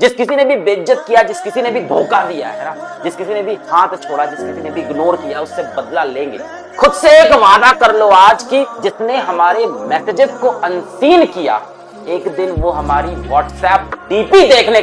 जिस किसी ने भी बेज्जत किया, जिस किसी ने भी धोखा दिया, है ना? जिस किसी ने भी हाथ छोड़ा, जिस किसी ने भी इग्नोर किया, उससे बदला लेंगे। खुद से एक वादा कर लो आज की, जिसने हमारे मैसेजेस को अनसीन किया, एक दिन वो हमारी व्हाट्सएप डीपी देखने